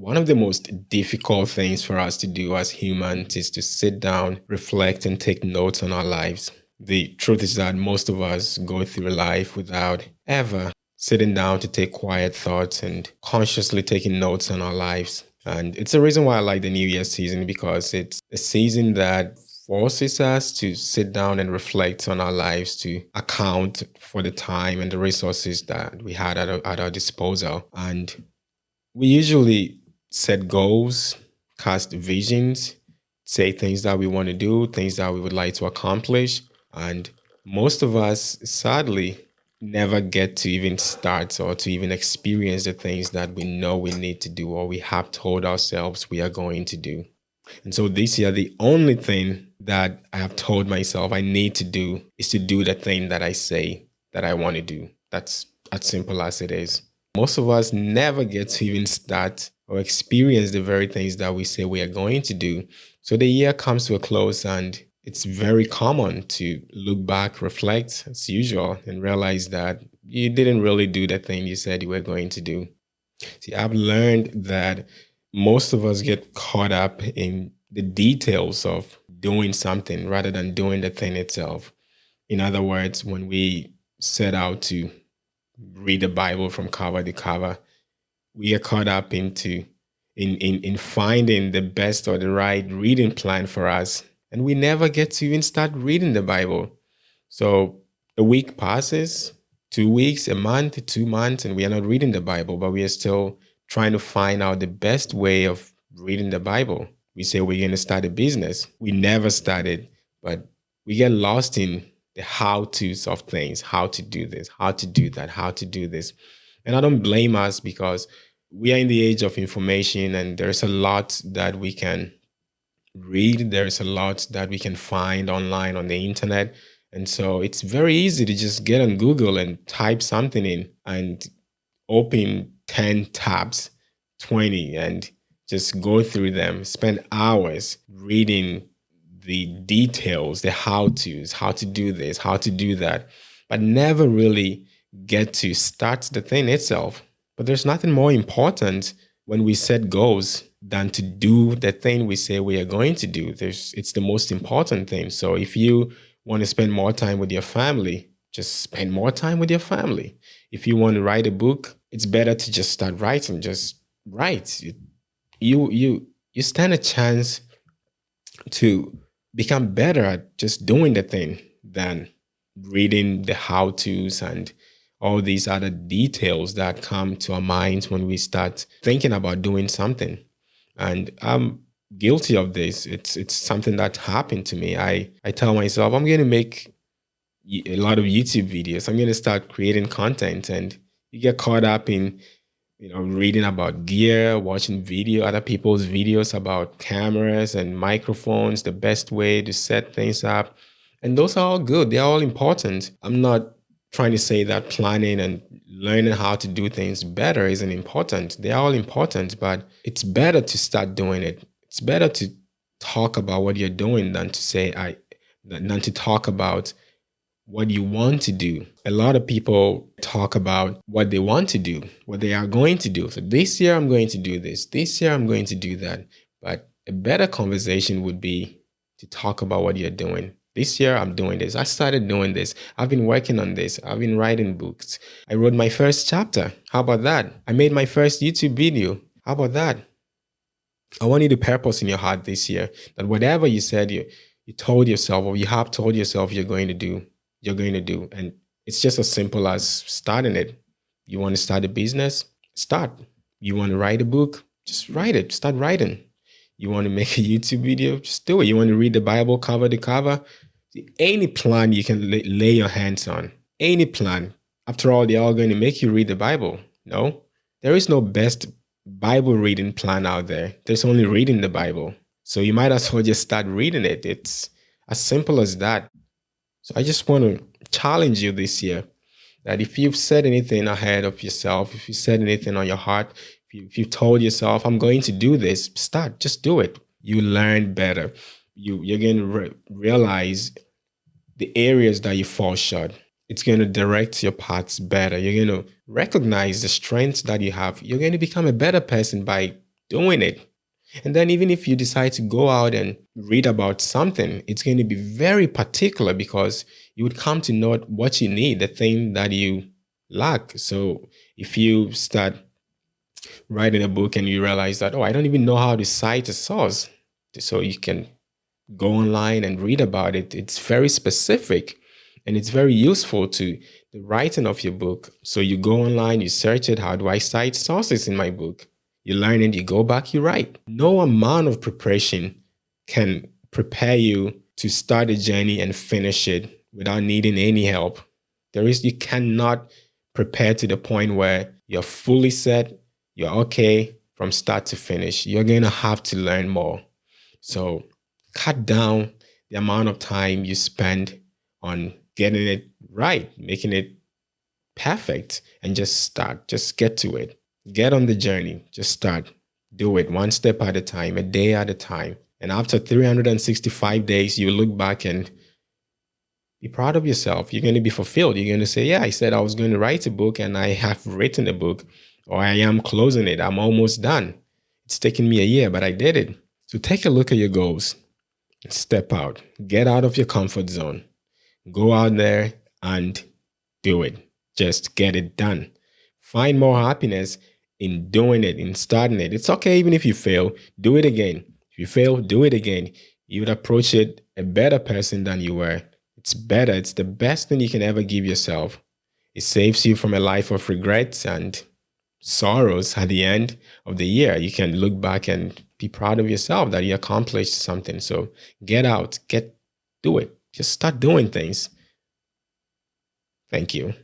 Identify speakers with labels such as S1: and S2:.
S1: one of the most difficult things for us to do as humans is to sit down, reflect, and take notes on our lives. The truth is that most of us go through life without ever sitting down to take quiet thoughts and consciously taking notes on our lives. And it's the reason why I like the New Year season because it's a season that forces us to sit down and reflect on our lives to account for the time and the resources that we had at our, at our disposal. And we usually set goals, cast visions, say things that we want to do, things that we would like to accomplish. And most of us, sadly, never get to even start or to even experience the things that we know we need to do or we have told ourselves we are going to do. And so this year, the only thing that I have told myself I need to do is to do the thing that I say that I want to do. That's as simple as it is. Most of us never get to even start or experience the very things that we say we are going to do. So the year comes to a close and it's very common to look back, reflect as usual, and realize that you didn't really do the thing you said you were going to do. See, I've learned that most of us get caught up in the details of doing something rather than doing the thing itself. In other words, when we set out to read the Bible from cover to cover, we are caught up into in, in, in finding the best or the right reading plan for us. And we never get to even start reading the Bible. So a week passes, two weeks, a month, two months, and we are not reading the Bible, but we are still trying to find out the best way of reading the Bible. We say we're going to start a business. We never started, but we get lost in the how to's of things, how to do this, how to do that, how to do this. And I don't blame us because we are in the age of information and there's a lot that we can read. There's a lot that we can find online on the internet. And so it's very easy to just get on Google and type something in and open 10 tabs, 20, and just go through them, spend hours reading the details, the how to's, how to do this, how to do that, but never really get to start the thing itself. But there's nothing more important when we set goals than to do the thing we say we are going to do. There's, it's the most important thing. So if you want to spend more time with your family, just spend more time with your family. If you want to write a book, it's better to just start writing. Just write. You, you, you, you stand a chance to become better at just doing the thing than reading the how-tos and all these other details that come to our minds when we start thinking about doing something. And I'm guilty of this. It's it's something that happened to me. I I tell myself I'm going to make a lot of YouTube videos. I'm going to start creating content and you get caught up in you know reading about gear, watching video other people's videos about cameras and microphones, the best way to set things up. And those are all good. They're all important. I'm not trying to say that planning and learning how to do things better isn't important. They're all important, but it's better to start doing it. It's better to talk about what you're doing than to say I than to talk about what you want to do. A lot of people talk about what they want to do, what they are going to do. So this year I'm going to do this. This year I'm going to do that. But a better conversation would be to talk about what you're doing this year, I'm doing this. I started doing this. I've been working on this. I've been writing books. I wrote my first chapter. How about that? I made my first YouTube video. How about that? I want you to purpose in your heart this year that whatever you said you, you told yourself or you have told yourself you're going to do, you're going to do. And it's just as simple as starting it. You want to start a business? Start. You want to write a book? Just write it. Start writing. You want to make a YouTube video? Just do it. You want to read the Bible cover to cover? Any plan you can lay, lay your hands on, any plan. After all, they're going to make you read the Bible. No, there is no best Bible reading plan out there. There's only reading the Bible. So you might as well just start reading it. It's as simple as that. So I just want to challenge you this year that if you've said anything ahead of yourself, if you said anything on your heart, if, you, if you've told yourself, I'm going to do this, start, just do it. You learn better. You, you're going to re realize the areas that you fall short. It's going to direct your paths better. You're going to recognize the strengths that you have. You're going to become a better person by doing it. And then even if you decide to go out and read about something, it's going to be very particular because you would come to know what you need, the thing that you lack. So if you start writing a book and you realize that, oh, I don't even know how to cite a source. So you can go online and read about it. It's very specific and it's very useful to the writing of your book. So you go online, you search it. How do I cite sources in my book? You learn it, you go back, you write. No amount of preparation can prepare you to start a journey and finish it without needing any help. There is, you cannot prepare to the point where you're fully set, you're okay from start to finish. You're going to have to learn more. So cut down the amount of time you spend on getting it right, making it perfect, and just start. Just get to it. Get on the journey. Just start. Do it one step at a time, a day at a time. And after 365 days, you look back and be proud of yourself. You're going to be fulfilled. You're going to say, Yeah, I said I was going to write a book and I have written a book, or I am closing it. I'm almost done. It's taken me a year, but I did it. So take a look at your goals. Step out. Get out of your comfort zone. Go out there and do it. Just get it done. Find more happiness in doing it, in starting it. It's okay even if you fail, do it again. If you fail, do it again. You would approach it a better person than you were. It's better. It's the best thing you can ever give yourself. It saves you from a life of regrets and sorrows at the end of the year. You can look back and be proud of yourself that you accomplished something. So get out, get do it. Just start doing things. Thank you.